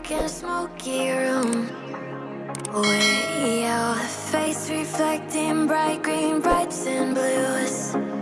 dark and smoky room. With your face reflecting bright green, brights and blues.